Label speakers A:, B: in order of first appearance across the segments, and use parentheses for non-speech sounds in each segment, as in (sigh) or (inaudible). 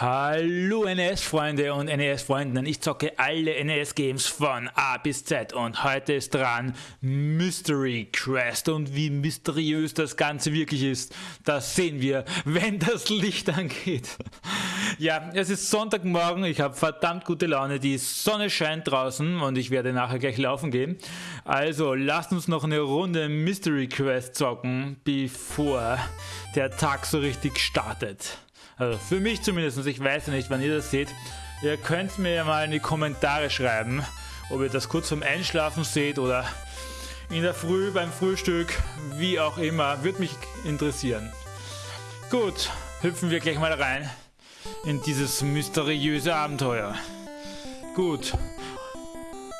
A: Hallo NES-Freunde und NES-Freundinnen, ich zocke alle NES-Games von A bis Z und heute ist dran Mystery Quest und wie mysteriös das Ganze wirklich ist, das sehen wir, wenn das Licht (laughs) angeht. Ja, es ist Sonntagmorgen, ich habe verdammt gute Laune, die Sonne scheint draußen und ich werde nachher gleich laufen gehen. Also lasst uns noch eine Runde Mystery Quest zocken, bevor der Tag so richtig startet. Also für mich zumindest, ich weiß ja nicht, wann ihr das seht. Ihr könnt mir ja mal in die Kommentare schreiben, ob ihr das kurz vorm Einschlafen seht oder in der Früh beim Frühstück, wie auch immer. Würde mich interessieren. Gut, hüpfen wir gleich mal rein in dieses mysteriöse Abenteuer. Gut.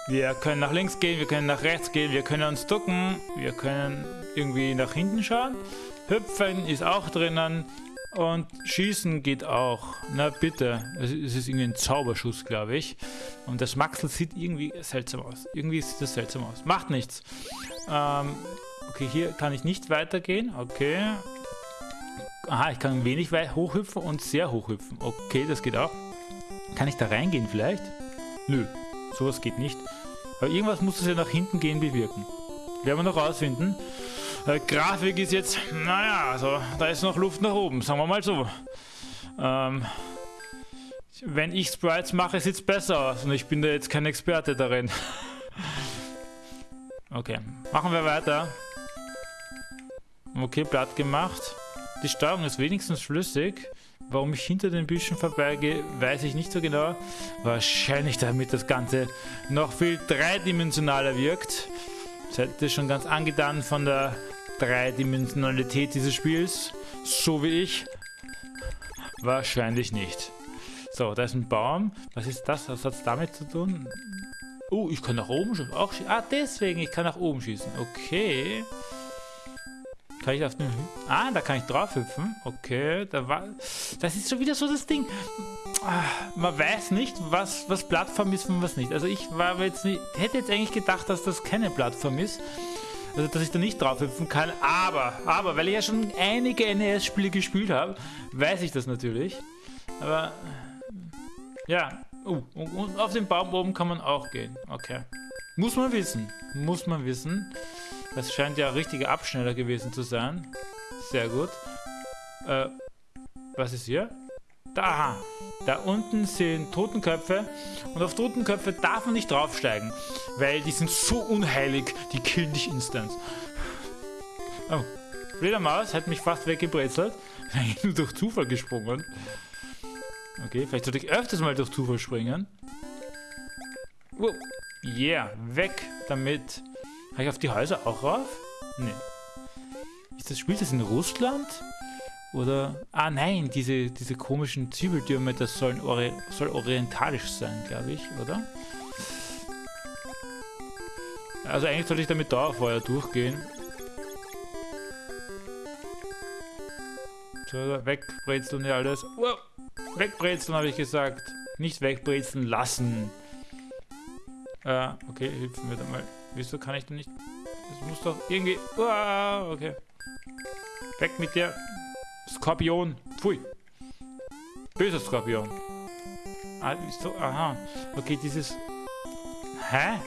A: Wir können nach links gehen, wir können nach rechts gehen, wir können uns ducken, wir können irgendwie nach hinten schauen. Hüpfen ist auch drinnen. Und schießen geht auch. Na bitte. Es ist irgendwie ein Zauberschuss, glaube ich. Und das Maxel sieht irgendwie seltsam aus. Irgendwie sieht das seltsam aus. Macht nichts. Ähm, okay, hier kann ich nicht weitergehen. Okay. Aha, ich kann wenig weit hochhüpfen und sehr hochhüpfen. Okay, das geht auch. Kann ich da reingehen vielleicht? Nö, sowas geht nicht. Aber irgendwas muss es ja nach hinten gehen bewirken. Werden wir noch rausfinden. Äh, Grafik ist jetzt, naja, also da ist noch Luft nach oben, sagen wir mal so. Ähm, wenn ich Sprites mache, sieht es besser aus und ich bin da jetzt kein Experte darin. (laughs) okay, machen wir weiter. Okay, platt gemacht. Die Steuerung ist wenigstens flüssig. Warum ich hinter den Büschen vorbeigehe, weiß ich nicht so genau. Wahrscheinlich damit das Ganze noch viel dreidimensionaler wirkt. Seid ihr schon ganz angetan von der Dreidimensionalität dieses Spiels? So wie ich? Wahrscheinlich nicht. So, da ist ein Baum. Was ist das? Was hat es damit zu tun? Oh, ich kann nach oben schießen. Auch. Ah, deswegen, ich kann nach oben schießen. Okay. Kann ich auf den... Ah, da kann ich drauf hüpfen. Okay, da war... Das ist schon wieder so das Ding. Ah, man weiß nicht, was, was Plattform ist und was nicht. Also ich war jetzt nicht... Hätte jetzt eigentlich gedacht, dass das keine Plattform ist. Also, dass ich da nicht drauf hüpfen kann. Aber, aber, weil ich ja schon einige NES-Spiele gespielt habe, weiß ich das natürlich. Aber, ja. Uh, und auf den Baum oben kann man auch gehen. Okay. Muss man wissen. Muss man wissen. Das scheint ja richtiger Abschneller gewesen zu sein. Sehr gut. Äh, was ist hier? Da, da unten sind Totenköpfe und auf Totenköpfe darf man nicht draufsteigen, weil die sind so unheilig, die killen dich instant. Oh, Fledermaus hat mich fast weggebrezelt. (laughs) nur durch Zufall gesprungen. Okay, vielleicht sollte ich öfters mal durch Zufall springen. Wow. Yeah, weg damit. Kann ich auf die Häuser auch rauf? Nee. Ist das Spiel das in Russland? Oder, ah nein, diese, diese komischen Zwiebeltürme, das sollen ori soll orientalisch sein, glaube ich, oder? Also eigentlich sollte ich damit Dauerfeuer durchgehen. So, wegbrezeln ja alles. Wow. Wegbrezeln habe ich gesagt. Nicht wegbrezeln lassen. Äh, okay, hilfen wir da mal. Wieso kann ich denn nicht... Das muss doch irgendwie... Wow, okay. Weg mit dir. Skorpion. Pfui. Böser Skorpion. Ah, so, aha. Okay, dieses... Hä?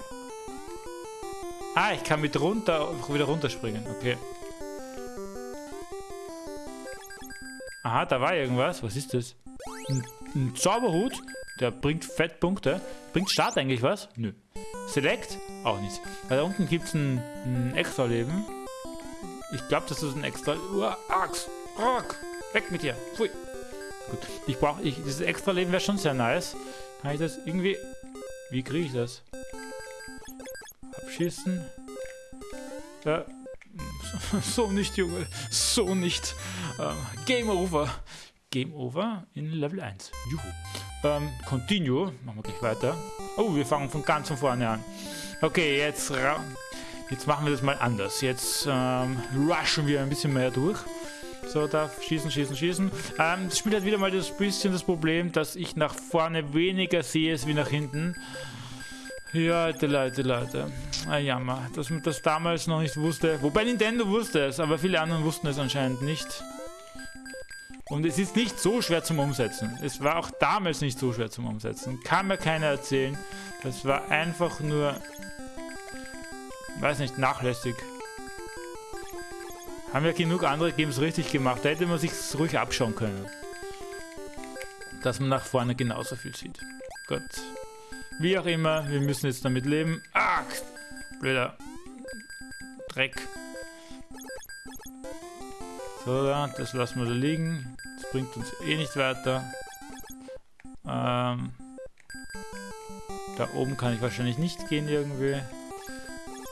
A: Ah, ich kann mit runter wieder runterspringen. Okay. Aha, da war irgendwas. Was ist das? Ein, ein Zauberhut. Der bringt Fettpunkte. Bringt Start eigentlich was? Nö. Select? Auch nicht. Da unten gibt es ein, ein extra Leben. Ich glaube, das ist ein extra... Uh, Axt. Rock! Weg mit dir! Pfui! Gut, ich brauche... Ich, dieses extra Leben wäre schon sehr nice. Kann ich das irgendwie... Wie kriege ich das? Abschießen. Ja. (laughs) So nicht, Junge. So nicht. Ähm, Game Over. Game Over in Level 1. Juhu. Ähm, continue. Machen wir gleich weiter. Oh, wir fangen von ganz von vorne an. Okay, jetzt, jetzt machen wir das mal anders. Jetzt ähm, rushen wir ein bisschen mehr durch. So, da schießen, schießen, schießen. Ähm, das Spiel hat wieder mal das bisschen das Problem, dass ich nach vorne weniger sehe wie nach hinten. Ja, Leute, Leute, Leute. Ein Jammer, dass man das damals noch nicht wusste. Wobei Nintendo wusste es, aber viele anderen wussten es anscheinend nicht. Und es ist nicht so schwer zum Umsetzen. Es war auch damals nicht so schwer zum Umsetzen. Kann mir keiner erzählen. Das war einfach nur, weiß nicht, nachlässig. Haben ja genug andere Games richtig gemacht. Da hätte man sich ruhig abschauen können. Dass man nach vorne genauso viel sieht. Gott. Wie auch immer, wir müssen jetzt damit leben. Ah, blöder Dreck. So, das lassen wir da liegen. Das bringt uns eh nicht weiter. Ähm, da oben kann ich wahrscheinlich nicht gehen irgendwie.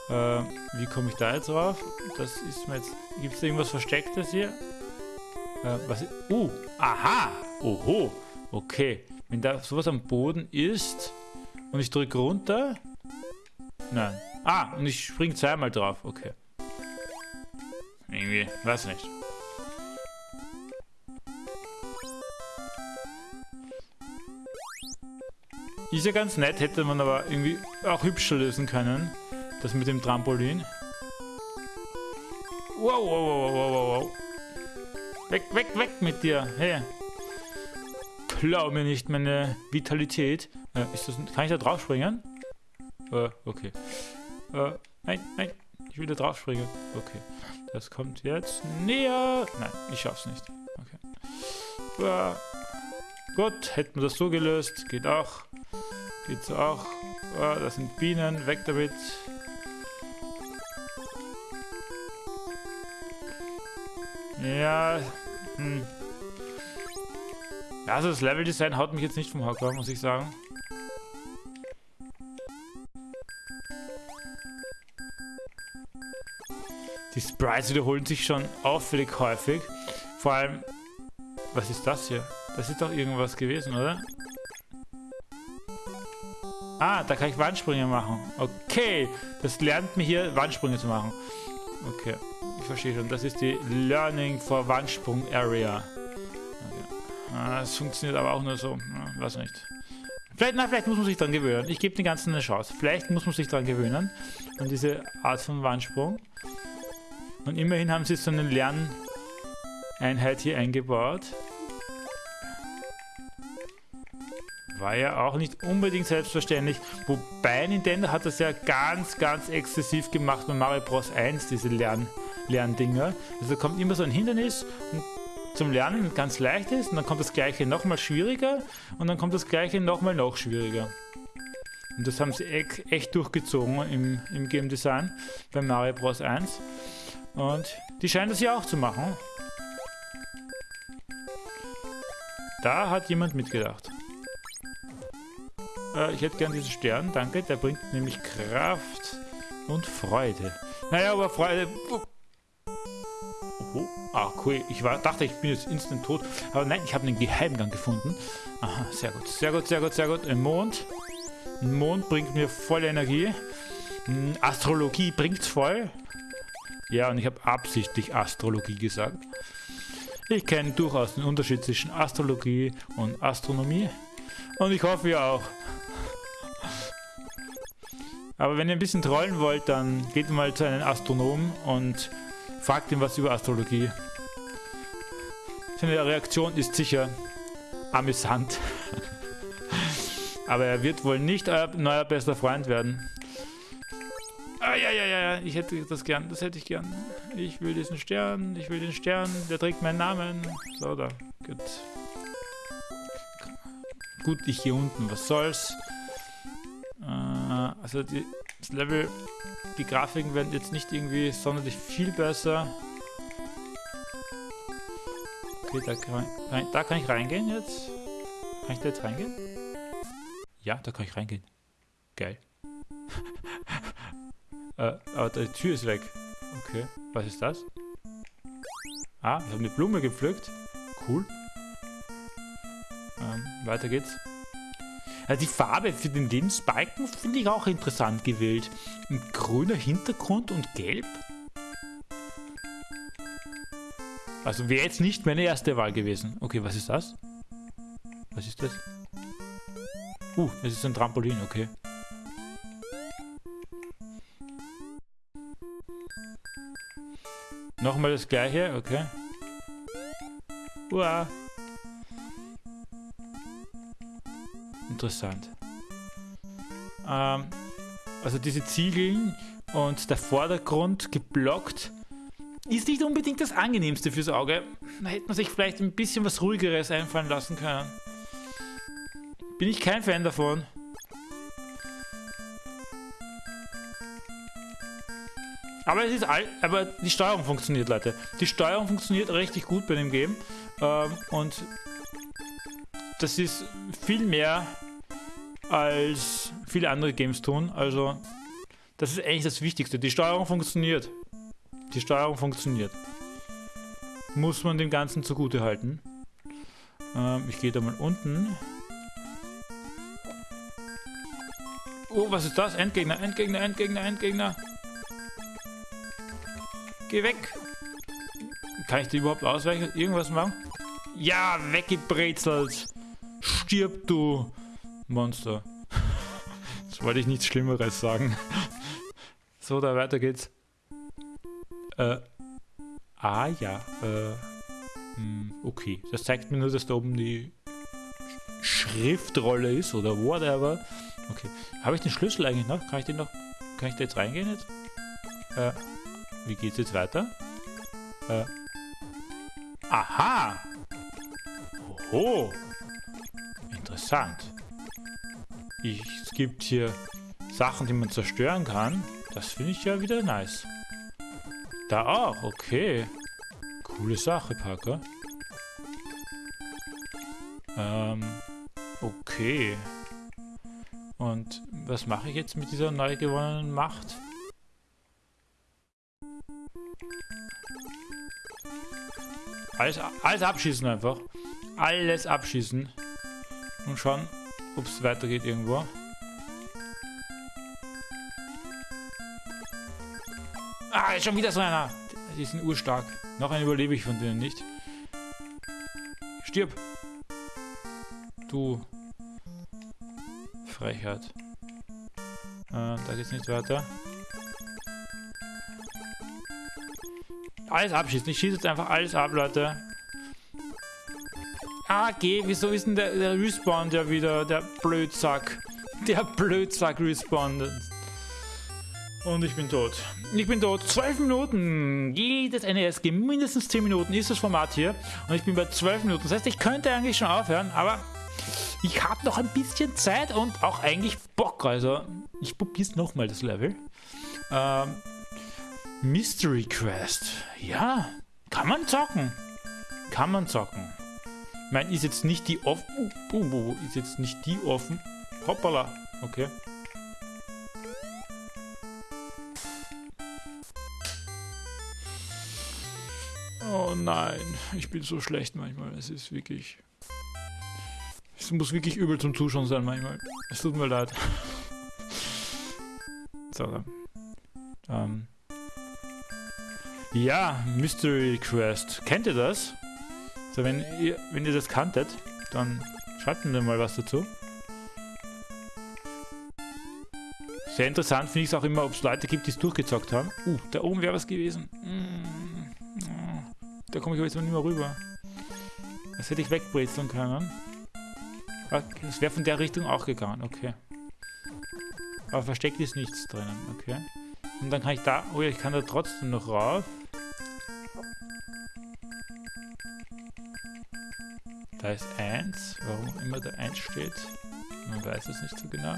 A: Äh, wie komme ich da jetzt drauf? Das ist mir jetzt... Gibt es irgendwas Verstecktes hier? Äh, was... Uh, aha! Oho! Okay. Wenn da sowas am Boden ist und ich drücke runter... Nein. Ah, und ich springe zweimal drauf. Okay. Irgendwie, weiß nicht. Ist ja ganz nett, hätte man aber irgendwie auch hübscher lösen können. Das mit dem Trampolin. Wow, wow, wow, wow, wow, wow. Weg, weg, weg mit dir. Hey. Klau mir nicht meine Vitalität. Äh, ist das, kann ich da drauf springen? Äh, okay. Äh, nein, nein. Ich will da drauf springen. Okay. Das kommt jetzt näher. Nein, ich schaff's nicht. Okay. Äh, gut, hätten wir das so gelöst. Geht auch. Geht's auch. Oh, das sind Bienen. Weg damit. Ja. Hm. Also das Leveldesign haut mich jetzt nicht vom Hocker, muss ich sagen. Die Sprites wiederholen sich schon auffällig häufig. Vor allem, was ist das hier? Das ist doch irgendwas gewesen, oder? Ah, da kann ich Wandsprünge machen. Okay, das lernt mir hier Wandsprünge zu machen. Okay, verstehe schon. Das ist die Learning for Wandsprung Area. Okay. Ah, das funktioniert aber auch nur so. Ja, weiß nicht. Vielleicht, na, vielleicht muss man sich dran gewöhnen. Ich gebe den Ganzen eine Chance. Vielleicht muss man sich dran gewöhnen. An diese Art von Wandsprung. Und immerhin haben sie so eine Lerneinheit hier eingebaut. War ja auch nicht unbedingt selbstverständlich. Wobei Nintendo hat das ja ganz, ganz exzessiv gemacht bei Mario Bros. 1, diese Lern Lerndinger. Also kommt immer so ein Hindernis zum Lernen ganz leicht ist und dann kommt das gleiche nochmal schwieriger und dann kommt das gleiche nochmal noch schwieriger. Und das haben sie echt durchgezogen im, im Game Design bei Mario Bros. 1. Und die scheinen das ja auch zu machen. Da hat jemand mitgedacht. Äh, ich hätte gern diesen Stern, danke. Der bringt nämlich Kraft und Freude. Naja, aber Freude... Ah, cool. Ich war, dachte, ich bin jetzt instant tot. Aber nein, ich habe einen Geheimgang gefunden. Aha, sehr gut. Sehr gut, sehr gut, sehr gut. Ein Mond. Ein Mond bringt mir voll Energie. Hm, Astrologie bringt's voll. Ja, und ich habe absichtlich Astrologie gesagt. Ich kenne durchaus den Unterschied zwischen Astrologie und Astronomie. Und ich hoffe ihr auch. Aber wenn ihr ein bisschen trollen wollt, dann geht mal zu einem Astronomen und fragt ihn was über Astrologie. Seine Reaktion ist sicher amüsant. Aber er wird wohl nicht euer neuer bester Freund werden. Ah, ja, ja, ja, ja, ich hätte das gern, das hätte ich gern. Ich will diesen Stern, ich will den Stern, der trägt meinen Namen. So, da, gut. Gut, ich hier unten, was soll's. Äh, also die, das Level, die Grafiken werden jetzt nicht irgendwie sonderlich viel besser. Okay, da kann, rein, da kann ich reingehen jetzt. Kann ich da jetzt reingehen? Ja, da kann ich reingehen. Geil. (laughs) äh, aber die Tür ist weg. Okay, was ist das? Ah, ich habe eine Blume gepflückt. Cool. Ähm, weiter geht's. Also die Farbe für den Lebensbalken finde ich auch interessant gewählt. Ein grüner Hintergrund und gelb. Also wäre jetzt nicht meine erste Wahl gewesen. Okay, was ist das? Was ist das? Uh, das ist ein Trampolin, okay. Nochmal das gleiche, okay. Uah. Interessant. Ähm, also diese Ziegeln und der Vordergrund geblockt ist nicht unbedingt das angenehmste fürs Auge. Da hätte man sich vielleicht ein bisschen was ruhigeres einfallen lassen können. Bin ich kein Fan davon. Aber es ist all, aber die Steuerung funktioniert, Leute. Die Steuerung funktioniert richtig gut bei dem Game. Ähm, und das ist viel mehr als viele andere Games tun. Also, das ist eigentlich das Wichtigste. Die Steuerung funktioniert. Die Steuerung funktioniert. Muss man dem Ganzen zugute halten. Ähm, ich gehe da mal unten. Oh, was ist das? Endgegner, Endgegner, Endgegner, Endgegner. Geh weg. Kann ich die überhaupt ausweichen? Irgendwas machen? Ja, weggebrezelt. Stirb, du Monster. (laughs) Jetzt wollte ich nichts Schlimmeres sagen. (laughs) So, da weiter geht's. Äh. Ah, ja. Äh. Hm, okay. Das zeigt mir nur, dass da oben die Schriftrolle ist oder whatever. Okay. Habe ich den Schlüssel eigentlich noch? Kann ich den noch. Kann ich da jetzt reingehen jetzt? Äh. Wie geht's jetzt weiter? Äh. Aha! Oho! Interessant. Ich, es gibt hier Sachen, die man zerstören kann. Das finde ich ja wieder nice. Da auch, okay. Coole Sache, Parker. Ähm, okay. Und was mache ich jetzt mit dieser neu gewonnenen Macht? Alles, alles abschießen einfach. Alles abschießen. Und schauen, ob es weitergeht irgendwo. Ah, ist schon wieder so einer. Die sind urstark. Noch einen überlebe ich von denen nicht. Stirb. Du. Frechheit. Äh, da geht's nicht weiter. Alles abschießen. Ich schieße jetzt einfach alles ab, Leute. Ah, geh. Wieso ist denn der, der Respawn der wieder? Der Blödsack. Der Blödsack respawnt. Und ich bin tot. Ich bin tot. 12 Minuten. Jedes NES-Game. Mindestens 10 Minuten ist das Format hier. Und ich bin bei 12 Minuten. Das heißt, ich könnte eigentlich schon aufhören, aber ich habe noch ein bisschen Zeit und auch eigentlich Bock. Also, ich probiere es nochmal, das Level. Ähm, Mystery Quest. Ja, kann man zocken. Kann man zocken. Ich meine, ist jetzt nicht die offen. Uh, uh, uh, ist jetzt nicht die offen. Hoppala. Okay. Oh nein, ich bin so schlecht manchmal. Es ist wirklich. Es muss wirklich übel zum Zuschauen sein manchmal. Es tut mir leid. (laughs) so. Ähm. Ja, Mystery Quest. Kennt ihr das? So, wenn ihr, wenn ihr das kanntet, dann schreibt mir mal was dazu. Sehr interessant finde ich es auch immer, ob es Leute gibt, die es durchgezockt haben. Uh, da oben wäre was gewesen. Mm, da komme ich aber jetzt noch nicht mehr rüber. Das hätte ich wegbrezeln können. Das wäre von der Richtung auch gegangen, okay. Aber versteckt ist nichts drinnen, okay. Und dann kann ich da... Oh ja, ich kann da trotzdem noch rauf. Da ist 1. Warum immer da 1 steht. Man weiß es nicht so genau.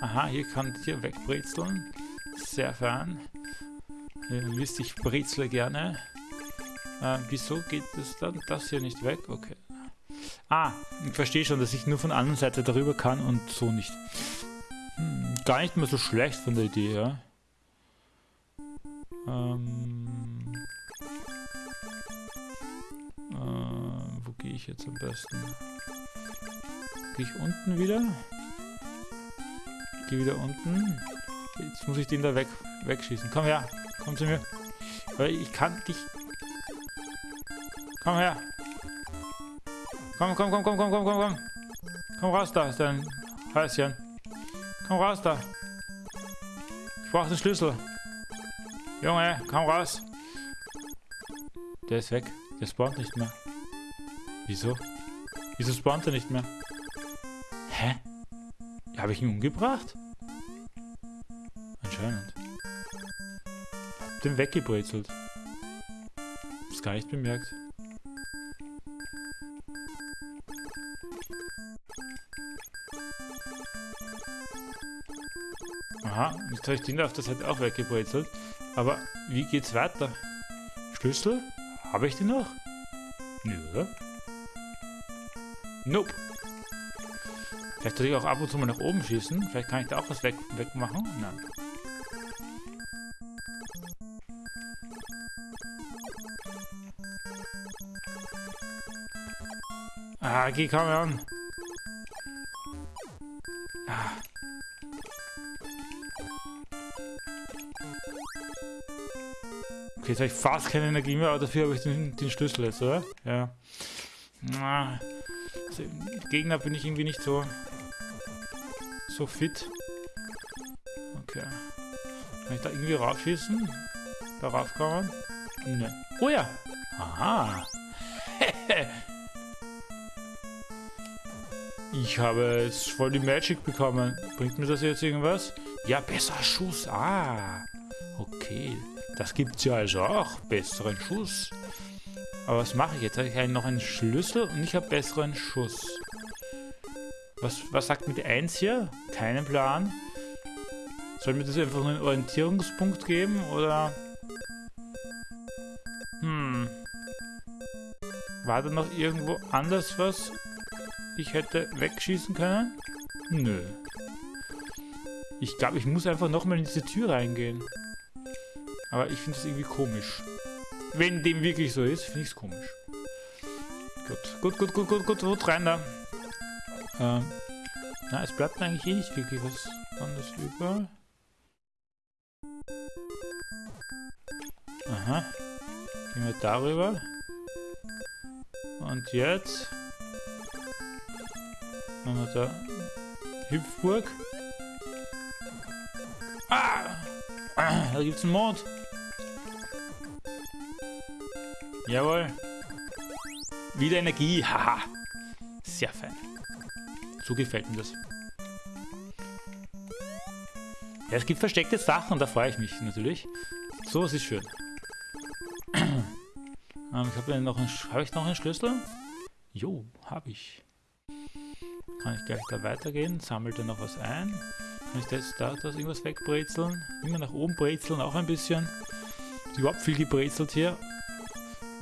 A: Aha, hier kann hier wegbrezeln. Sehr fern. Ihr wisst, ich brezle gerne. Äh, wieso geht das dann das hier nicht weg? Okay. Ah, ich verstehe schon, dass ich nur von der anderen Seite darüber kann und so nicht. Hm, gar nicht mal so schlecht von der Idee, ja. Ähm, ich jetzt am besten? Gehe ich unten wieder? Gehe wieder unten. Jetzt muss ich den da weg, wegschießen. Komm her, komm zu mir. Weil ich kann dich... Komm her. Komm, komm, komm, komm, komm, komm, komm, komm. Komm raus da, ist dein Häuschen. Komm raus da. Ich brauche den Schlüssel. Junge, komm raus. Der ist weg. Der spawnt nicht mehr. Wieso? Wieso spawnt er nicht mehr? Hä? Habe ich ihn umgebracht? Anscheinend. Hab den weggebrezelt. Hab's gar nicht bemerkt. Aha, jetzt habe ich den auf der Seite auch weggebrezelt. Aber wie geht's weiter? Schlüssel? Habe ich den noch? Nö, oder? Nope. Vielleicht soll ich auch ab und zu mal nach oben schießen. Vielleicht kann ich da auch was weg wegmachen. Nein. Ah, geh, komm an. Ah. Okay, jetzt habe ich fast keine Energie mehr, aber dafür habe ich den, den Schlüssel jetzt, oder? Ja. Ah. Also, Gegner bin ich irgendwie nicht so so fit. Okay. Kann ich da irgendwie raufschießen? Darauf kann man? Ne. Oh ja! Aha! (laughs) ich habe jetzt voll die Magic bekommen. Bringt mir das jetzt irgendwas? Ja, besser Schuss. Ah! Okay. Das gibt's ja also auch. Besseren Schuss. Aber was mache ich jetzt? Habe ich noch einen Schlüssel und ich habe besseren Schuss. Was, was sagt mir die 1 hier? Keinen Plan. Soll mir das einfach nur einen Orientierungspunkt geben, oder? Hm. War da noch irgendwo anders was ich hätte wegschießen können? Nö. Ich glaube, ich muss einfach nochmal in diese Tür reingehen. Aber ich finde das irgendwie komisch. Wenn dem wirklich so ist, finde ich es komisch. Gut, gut, gut, gut, gut, gut, gut, rein da. Ähm, na, es bleibt eigentlich eh nicht wirklich was anderes über. Aha. Gehen wir darüber. Und jetzt machen wir da Hüpfburg. Ah! ah da gibt's einen Mond. Jawohl. Wieder Energie. (laughs) Haha. Sehr fein. So gefällt mir das. Ja, es gibt versteckte Sachen, da freue ich mich natürlich. So, es ist schön. (clears throat) ähm, ich habe noch einen, ich noch einen Schlüssel? Jo, habe ich. Kann ich gleich da weitergehen? Sammelt er noch was ein? Kann ich das, da, das irgendwas wegbrezeln? Immer nach oben brezeln, auch ein bisschen. Überhaupt viel gebrezelt hier.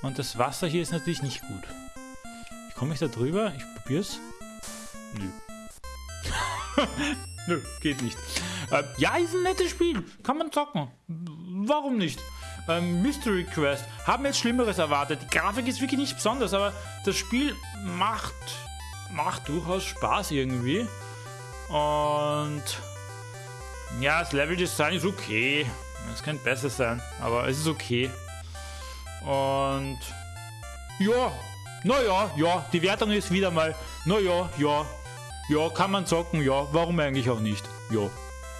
A: Und das Wasser hier ist natürlich nicht gut. Wie komme ich da drüber? Ich probier's. Nö. (laughs) Nö, geht nicht. Äh, ja, ist ein nettes Spiel. Kann man zocken. Warum nicht? Ähm, Mystery Quest. Haben jetzt Schlimmeres erwartet. Die Grafik ist wirklich nicht besonders, aber das Spiel macht, macht durchaus Spaß irgendwie. Und ja, das Level-Design ist okay. Es könnte besser sein, aber es ist okay. Und ja, naja, ja, die Wertung ist wieder mal, naja, ja, ja, kann man zocken, ja, warum eigentlich auch nicht? Ja,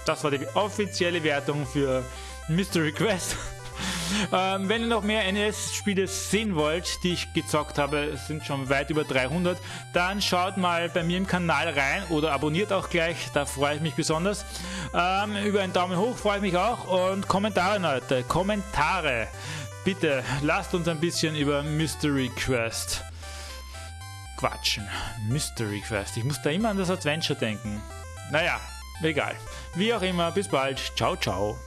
A: das war die offizielle Wertung für Mystery Quest. (laughs) ähm, wenn ihr noch mehr NES-Spiele sehen wollt, die ich gezockt habe, sind schon weit über 300, dann schaut mal bei mir im Kanal rein oder abonniert auch gleich, da freue ich mich besonders. Ähm, über einen Daumen hoch freue ich mich auch und Kommentare, Leute, Kommentare. Bitte lasst uns ein bisschen über Mystery Quest quatschen. Mystery Quest. Ich muss da immer an das Adventure denken. Naja, egal. Wie auch immer, bis bald. Ciao, ciao.